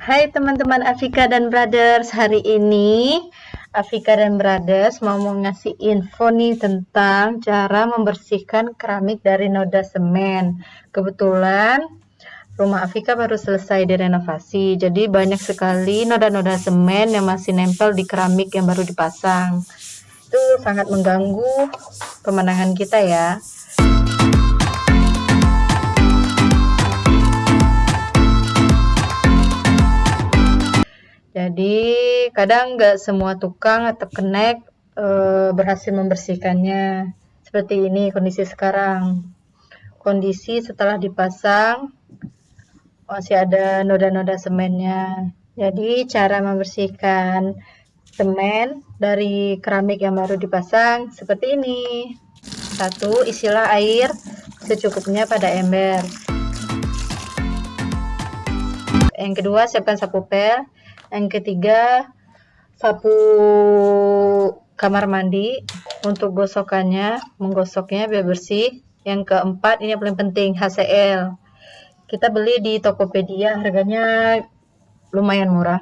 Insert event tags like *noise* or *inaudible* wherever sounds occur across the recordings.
Hai teman-teman Afika dan Brothers, hari ini Afika dan Brothers mau ngasih info nih tentang cara membersihkan keramik dari noda semen. Kebetulan rumah Afika baru selesai direnovasi, jadi banyak sekali noda-noda semen yang masih nempel di keramik yang baru dipasang. Itu sangat mengganggu pemandangan kita ya. Jadi kadang nggak semua tukang atau kenek e, berhasil membersihkannya. Seperti ini kondisi sekarang. Kondisi setelah dipasang masih ada noda-noda semennya. Jadi cara membersihkan semen dari keramik yang baru dipasang seperti ini. Satu, isilah air secukupnya pada ember. Yang kedua, siapkan sapu pel. Yang ketiga sapu kamar mandi untuk gosokannya menggosoknya biar bersih. Yang keempat ini yang paling penting HCL kita beli di Tokopedia harganya lumayan murah.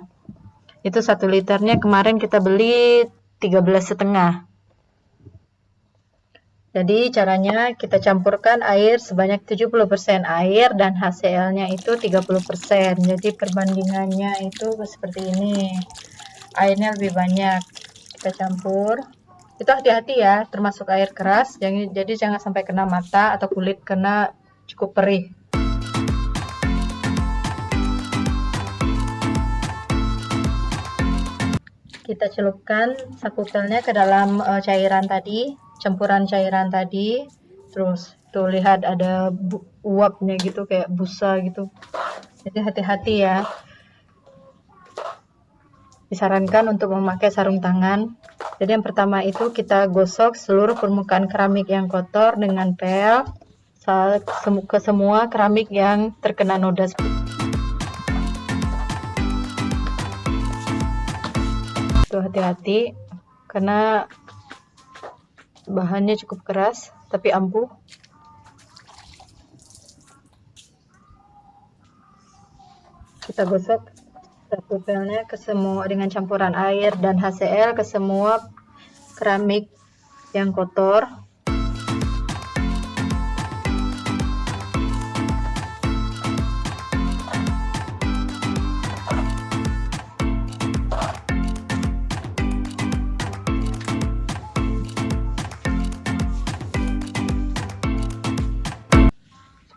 Itu satu liternya kemarin kita beli 13 setengah jadi caranya kita campurkan air sebanyak 70% air dan HCl-nya itu 30%. Jadi perbandingannya itu seperti ini. Airnya lebih banyak. Kita campur. Itu hati-hati ya, termasuk air keras. Jadi, jadi jangan sampai kena mata atau kulit kena cukup perih. Kita celupkan sapu ke dalam uh, cairan tadi campuran cairan tadi terus tuh lihat ada uapnya gitu kayak busa gitu. Jadi hati-hati ya. Disarankan untuk memakai sarung tangan. Jadi yang pertama itu kita gosok seluruh permukaan keramik yang kotor dengan pel ke semua keramik yang terkena noda. Tuh hati-hati karena bahannya cukup keras tapi ampuh. Kita gosok pupilnya ke semua dengan campuran air dan HCl ke semua keramik yang kotor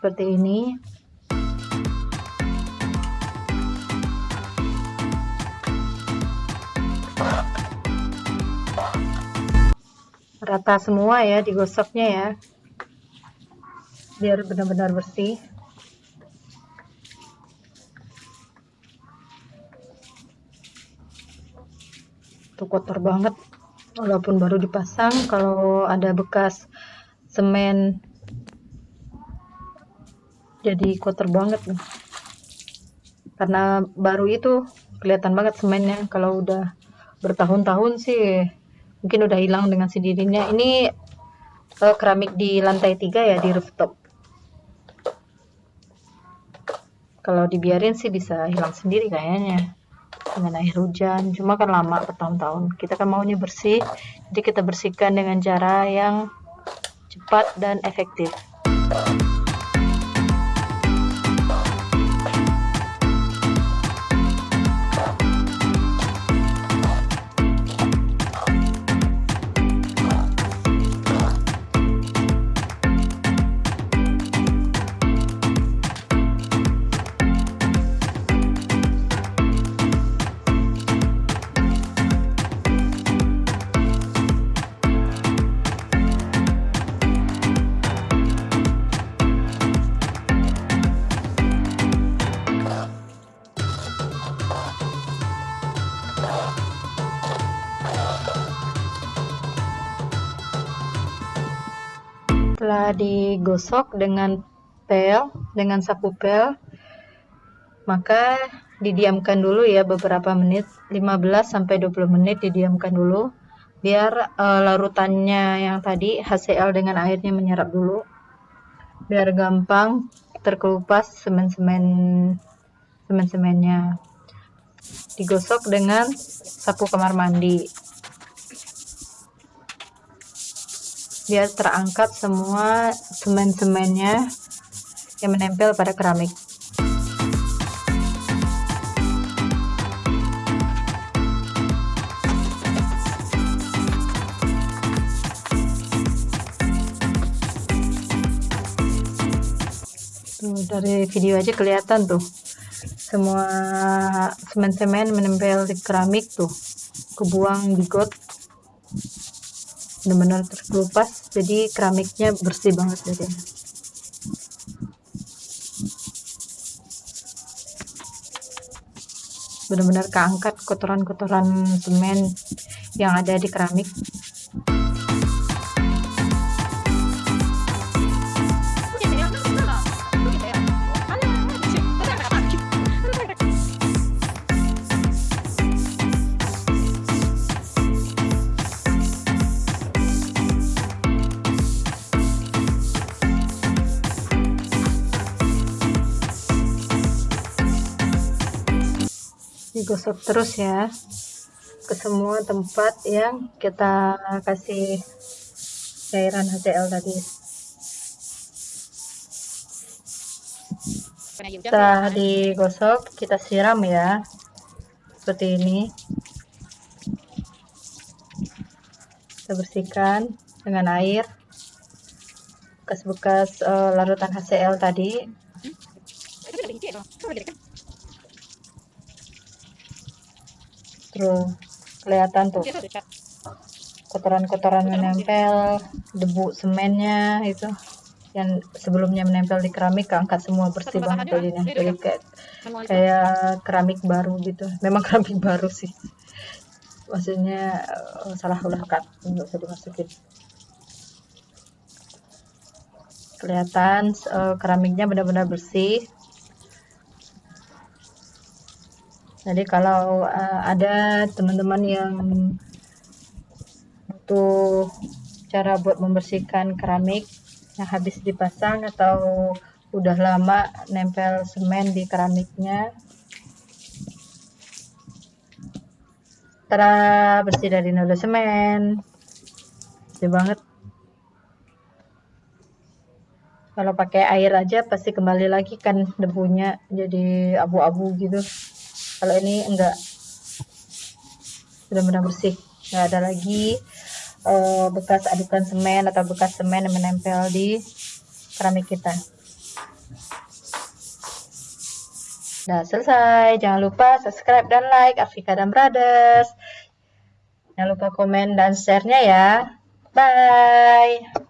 seperti ini. Rata semua ya digosoknya ya. Biar benar-benar bersih. Tuh kotor banget. Walaupun baru dipasang kalau ada bekas semen jadi kotor banget nih. Karena baru itu kelihatan banget semennya. Kalau udah bertahun-tahun sih mungkin udah hilang dengan sendirinya ini uh, keramik di lantai tiga ya di rooftop. Kalau dibiarin sih bisa hilang sendiri kayaknya dengan air hujan. Cuma kan lama bertahun-tahun. Kita kan maunya bersih jadi kita bersihkan dengan cara yang cepat dan efektif setelah digosok dengan pel dengan sapu pel. Maka didiamkan dulu ya beberapa menit 15 sampai 20 menit didiamkan dulu. Biar uh, larutannya yang tadi HCl dengan airnya menyerap dulu. Biar gampang terkelupas semen-semen semen-semennya. Digosok dengan sapu kamar mandi biar terangkat semua semen-semennya yang menempel pada keramik. Tuh dari video aja kelihatan tuh. Semua semen-semen menempel di keramik tuh. Kebuang di got benar-benar terkelupas jadi keramiknya bersih banget jadi benar-benar keangkat kotoran-kotoran semen yang ada di keramik digosok terus ya ke semua tempat yang kita kasih cairan HCl tadi. Setelah digosok kita siram ya seperti ini. Kita bersihkan dengan air bekas-bekas uh, larutan HCl tadi tuh kelihatan tuh. Kotoran-kotoran menempel debu semennya itu. Yang sebelumnya menempel di keramik keangkat semua bersih banget jadinya. Jadi kayak kayak keramik baru gitu. Memang *laughs* keramik baru sih. Maksudnya uh, salah ulah kat nggak usah dimasukin. Kelihatan uh, keramiknya benar-benar bersih jadi kalau uh, ada teman-teman yang butuh cara buat membersihkan keramik yang habis dipasang atau udah lama nempel semen di keramiknya Tara bersih dari noda semen. Bersih banget. Kalau pakai air aja pasti kembali lagi kan debunya jadi abu-abu gitu kalau ini enggak benar-benar bersih nggak ada lagi uh, bekas adukan semen atau bekas semen yang menempel di keramik kita Nah, selesai. Jangan lupa subscribe dan like Afrika dan Brothers. Jangan lupa komen dan share-nya ya. Bye.